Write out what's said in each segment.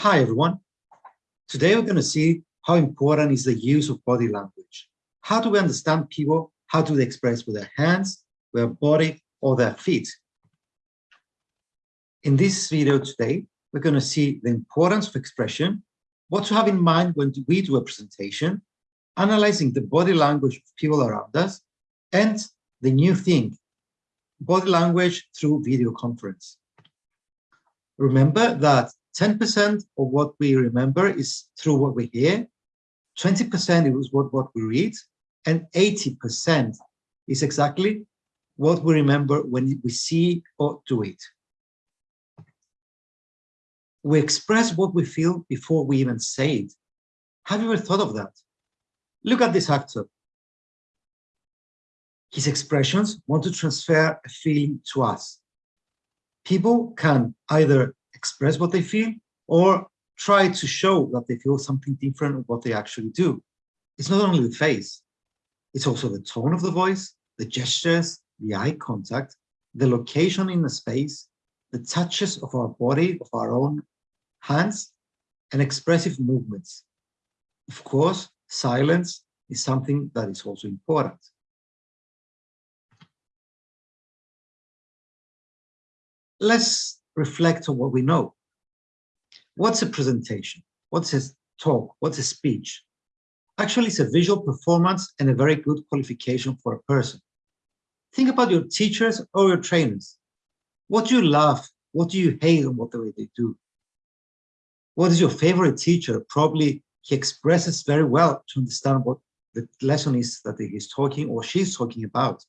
Hi, everyone. Today we're going to see how important is the use of body language. How do we understand people? How do they express with their hands, their body, or their feet? In this video today, we're going to see the importance of expression, what to have in mind when we do a presentation, analyzing the body language of people around us, and the new thing, body language through video conference. Remember that 10% of what we remember is through what we hear, 20% is what, what we read, and 80% is exactly what we remember when we see or do it. We express what we feel before we even say it. Have you ever thought of that? Look at this actor. His expressions want to transfer a feeling to us. People can either express what they feel or try to show that they feel something different of what they actually do. It's not only the face, it's also the tone of the voice, the gestures, the eye contact, the location in the space, the touches of our body, of our own hands, and expressive movements. Of course, silence is something that is also important. Let's reflect on what we know. What's a presentation? What's a talk? What's a speech? Actually, it's a visual performance and a very good qualification for a person. Think about your teachers or your trainers. What do you love? What do you hate on what the way they do? What is your favorite teacher? Probably he expresses very well to understand what the lesson is that he's talking or she's talking about.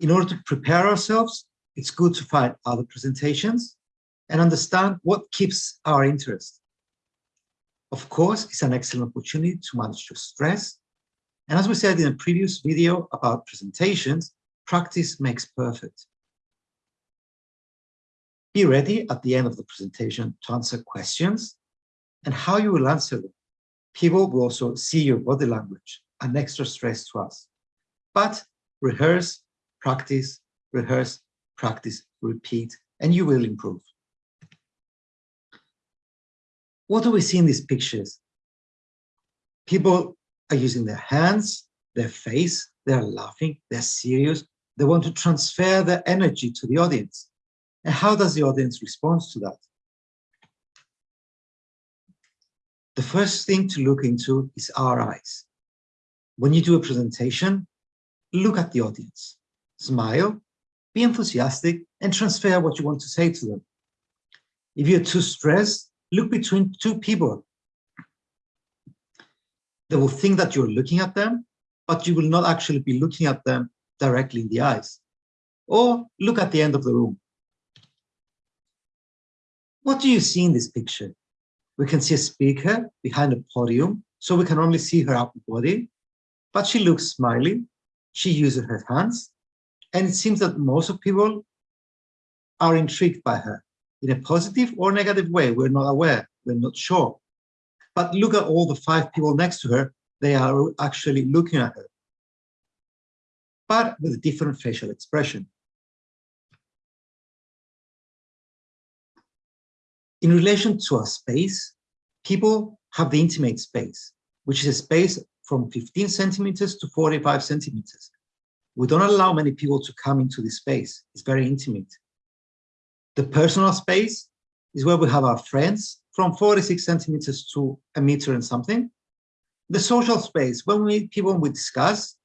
In order to prepare ourselves, it's good to find other presentations and understand what keeps our interest. Of course, it's an excellent opportunity to manage your stress. And as we said in a previous video about presentations, practice makes perfect. Be ready at the end of the presentation to answer questions and how you will answer them. People will also see your body language, an extra stress to us. But rehearse, practice, rehearse, practice, repeat, and you will improve. What do we see in these pictures? People are using their hands, their face, they're laughing, they're serious, they want to transfer their energy to the audience. And how does the audience respond to that? The first thing to look into is our eyes. When you do a presentation, look at the audience, smile, be enthusiastic, and transfer what you want to say to them. If you're too stressed, look between two people. They will think that you're looking at them, but you will not actually be looking at them directly in the eyes. Or look at the end of the room. What do you see in this picture? We can see a speaker behind a podium, so we can only see her upper body, but she looks smiling, she uses her hands, and it seems that most of people are intrigued by her in a positive or negative way. We're not aware, we're not sure. But look at all the five people next to her, they are actually looking at her, but with a different facial expression. In relation to a space, people have the intimate space, which is a space from 15 centimeters to 45 centimeters. We don't allow many people to come into this space. It's very intimate. The personal space is where we have our friends from 46 centimeters to a meter and something. The social space, when we meet people and we discuss,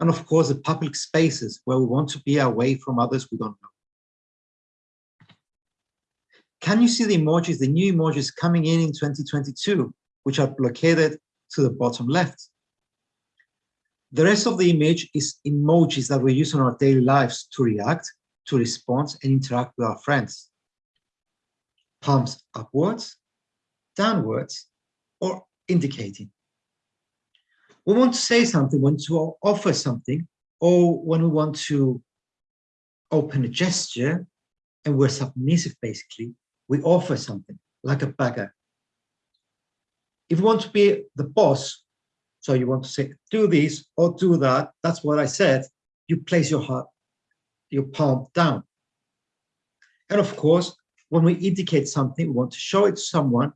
and of course the public spaces where we want to be away from others we don't know. Can you see the emojis, the new emojis coming in in 2022, which are located to the bottom left? The rest of the image is emojis that we use in our daily lives to react to respond and interact with our friends. Palms upwards, downwards, or indicating. We want to say something, want to offer something, or when we want to open a gesture and we're submissive basically, we offer something like a beggar. If we want to be the boss, so you want to say, do this or do that, that's what I said, you place your heart your palm down. And of course, when we indicate something, we want to show it to someone,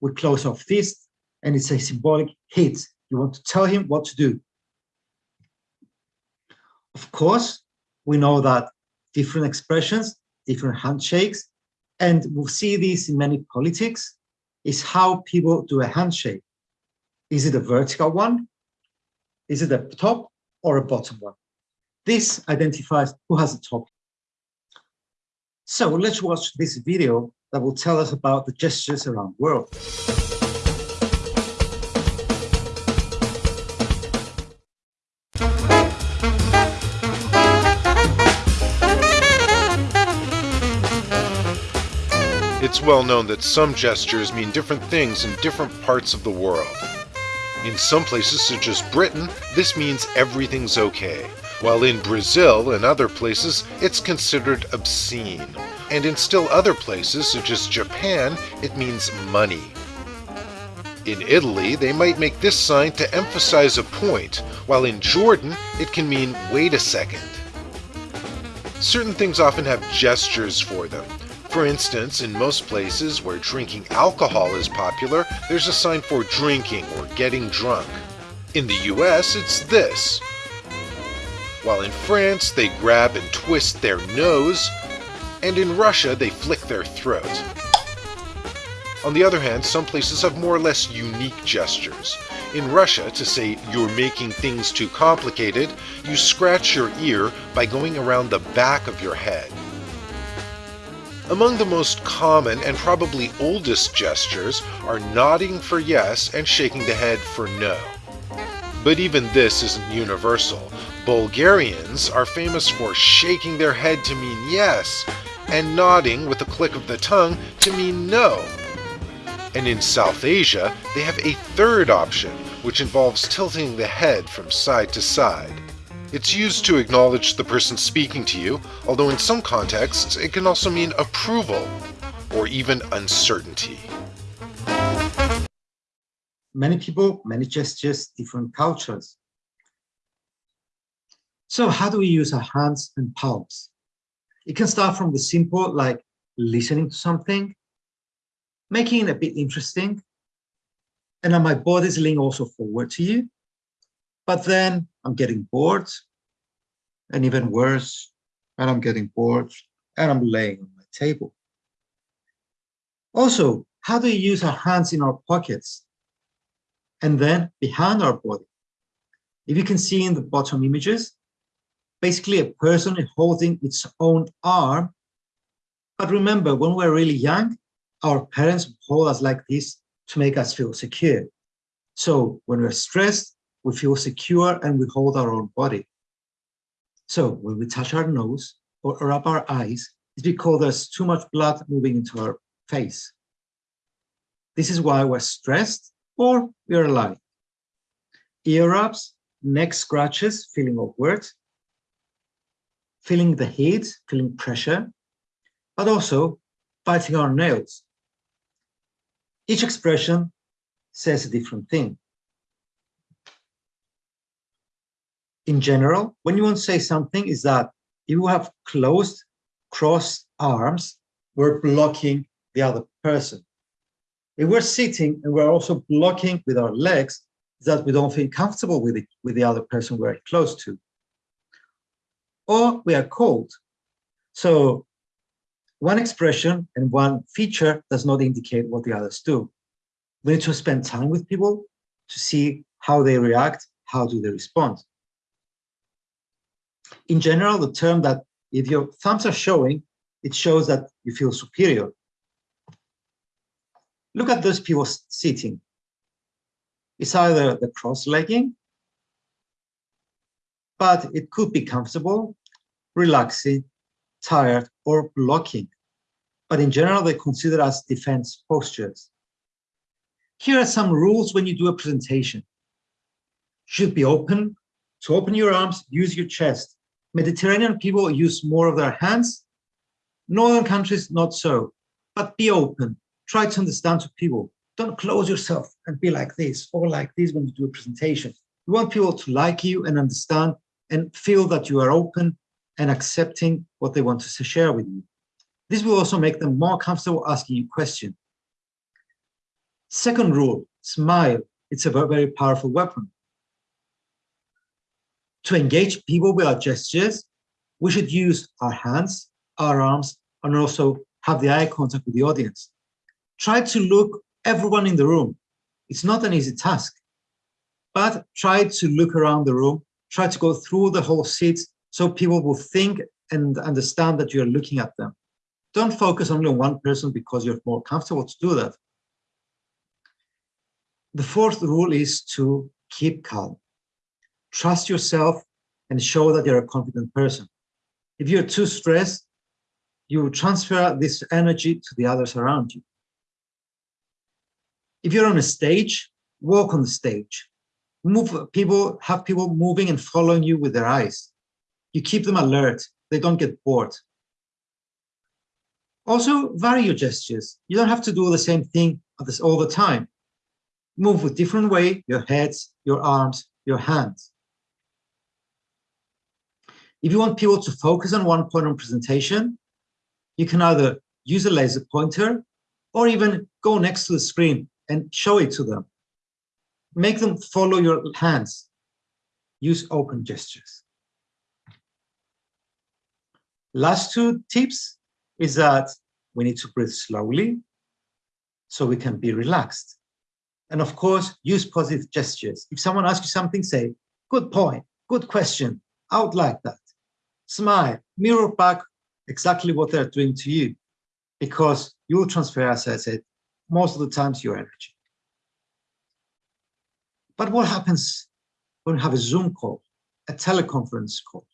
we close our fist and it's a symbolic hit. You want to tell him what to do. Of course, we know that different expressions, different handshakes, and we'll see this in many politics, is how people do a handshake. Is it a vertical one? Is it a top or a bottom one? This identifies who has the top. So let's watch this video that will tell us about the gestures around the world. It's well known that some gestures mean different things in different parts of the world. In some places, such as Britain, this means everything's okay, while in Brazil and other places, it's considered obscene. And in still other places, such as Japan, it means money. In Italy, they might make this sign to emphasize a point, while in Jordan, it can mean wait a second. Certain things often have gestures for them. For instance, in most places where drinking alcohol is popular, there's a sign for drinking or getting drunk. In the US, it's this. While in France, they grab and twist their nose, and in Russia, they flick their throat. On the other hand, some places have more or less unique gestures. In Russia, to say you're making things too complicated, you scratch your ear by going around the back of your head. Among the most common and probably oldest gestures are nodding for yes and shaking the head for no. But even this isn't universal. Bulgarians are famous for shaking their head to mean yes and nodding with a click of the tongue to mean no. And in South Asia, they have a third option, which involves tilting the head from side to side. It's used to acknowledge the person speaking to you, although in some contexts it can also mean approval or even uncertainty. Many people, many gestures, different cultures. So how do we use our hands and palms? It can start from the simple, like listening to something, making it a bit interesting, and then my body's leaning also forward to you. But then I'm getting bored, and even worse, and I'm getting bored, and I'm laying on my table. Also, how do we use our hands in our pockets and then behind our body? If you can see in the bottom images, basically a person is holding its own arm. But remember, when we're really young, our parents hold us like this to make us feel secure. So when we're stressed, we feel secure and we hold our own body. So when we touch our nose or rub our eyes, it's because there's too much blood moving into our face. This is why we're stressed or we're alive. Ear rubs, neck scratches, feeling awkward, feeling the heat, feeling pressure, but also biting our nails. Each expression says a different thing. In general, when you want to say something is that if you have closed, crossed arms, we're blocking the other person. If we're sitting and we're also blocking with our legs, that we don't feel comfortable with it, with the other person we're close to. Or we are cold. So one expression and one feature does not indicate what the others do. We need to spend time with people to see how they react, how do they respond in general, the term that if your thumbs are showing, it shows that you feel superior. Look at those people sitting. It's either the cross-legging, but it could be comfortable, relaxing, tired, or blocking. But in general, they consider as defense postures. Here are some rules when you do a presentation. You Should be open. To open your arms, use your chest. Mediterranean people use more of their hands. Northern countries, not so. But be open. Try to understand to people. Don't close yourself and be like this or like this when you do a presentation. You want people to like you and understand and feel that you are open and accepting what they want to share with you. This will also make them more comfortable asking you questions. Second rule, smile. It's a very powerful weapon. To engage people with our gestures, we should use our hands, our arms, and also have the eye contact with the audience. Try to look everyone in the room. It's not an easy task, but try to look around the room, try to go through the whole seat so people will think and understand that you're looking at them. Don't focus only on one person because you're more comfortable to do that. The fourth rule is to keep calm. Trust yourself and show that you're a confident person. If you're too stressed, you transfer this energy to the others around you. If you're on a stage, walk on the stage. Move people, have people moving and following you with their eyes. You keep them alert. They don't get bored. Also, vary your gestures. You don't have to do the same thing all the time. Move with different way, your heads, your arms, your hands. If you want people to focus on one point on presentation, you can either use a laser pointer or even go next to the screen and show it to them. Make them follow your hands. Use open gestures. Last two tips is that we need to breathe slowly so we can be relaxed. And of course, use positive gestures. If someone asks you something, say, good point, good question, would like that. Smile, mirror back exactly what they're doing to you because you will transfer, as I said, most of the times your energy. But what happens when we have a Zoom call, a teleconference call?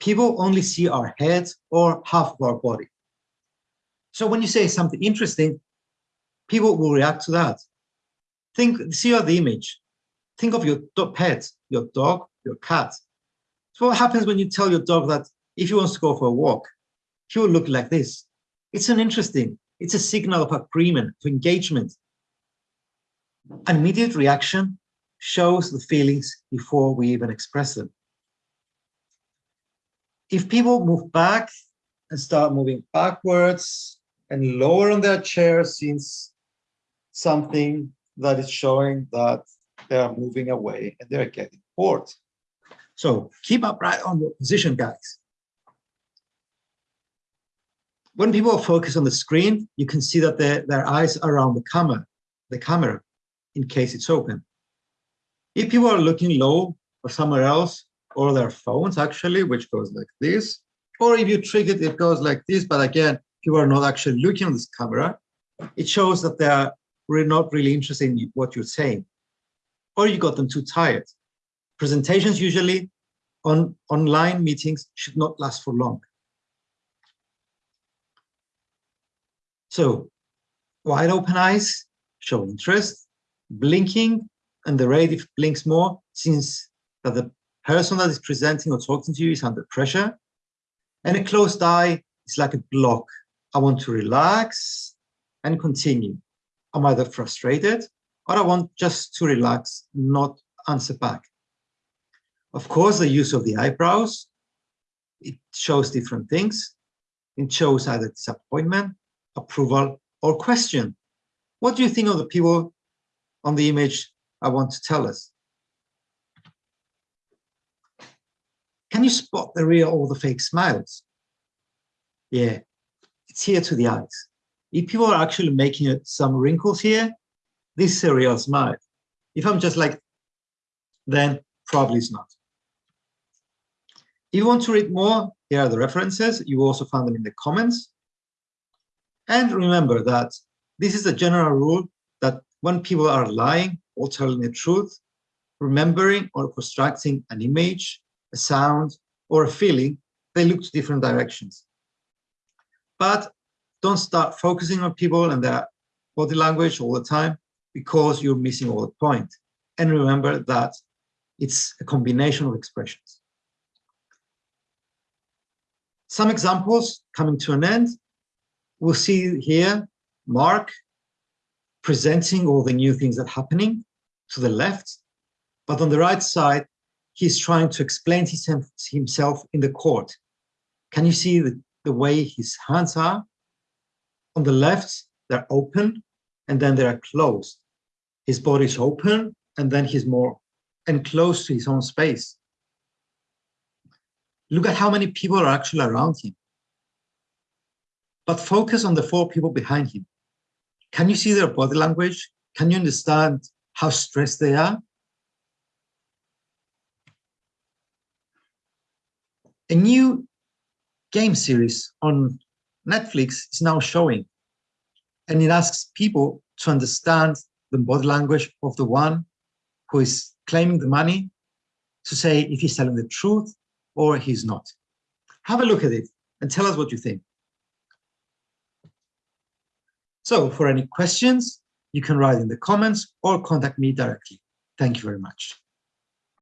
People only see our heads or half of our body. So when you say something interesting, people will react to that. Think, see the image. Think of your pet, your dog, your cat. So what happens when you tell your dog that if he wants to go for a walk, he will look like this? It's an interesting, it's a signal of agreement, of engagement. An immediate reaction shows the feelings before we even express them. If people move back and start moving backwards and lower on their chair since something that is showing that they are moving away and they're getting bored. So keep upright on your position, guys. When people are focus on the screen, you can see that their, their eyes are around the camera, the camera, in case it's open. If people are looking low or somewhere else, or their phones actually, which goes like this, or if you trick it, it goes like this, but again, people are not actually looking on this camera, it shows that they are not really interested in what you're saying, or you got them too tired. Presentations usually on online meetings should not last for long. So wide open eyes show interest, blinking, and the rate if blinks more since that the person that is presenting or talking to you is under pressure. And a closed eye is like a block. I want to relax and continue. I'm either frustrated or I want just to relax, not answer back. Of course, the use of the eyebrows, it shows different things. It shows either disappointment, approval, or question. What do you think of the people on the image I want to tell us? Can you spot the real or the fake smiles? Yeah, it's here to the eyes. If people are actually making some wrinkles here, this is a real smile. If I'm just like, then probably it's not. If you want to read more, here are the references. You also find them in the comments. And remember that this is a general rule that when people are lying or telling the truth, remembering or constructing an image, a sound, or a feeling, they look to different directions. But don't start focusing on people and their body language all the time because you're missing all the point. And remember that it's a combination of expressions. Some examples coming to an end. We'll see here Mark presenting all the new things that are happening to the left, but on the right side, he's trying to explain himself in the court. Can you see the, the way his hands are? On the left, they're open and then they're closed. His body is open and then he's more enclosed to his own space. Look at how many people are actually around him. But focus on the four people behind him. Can you see their body language? Can you understand how stressed they are? A new game series on Netflix is now showing, and it asks people to understand the body language of the one who is claiming the money to say if he's telling the truth or he's not. Have a look at it and tell us what you think. So for any questions, you can write in the comments or contact me directly. Thank you very much.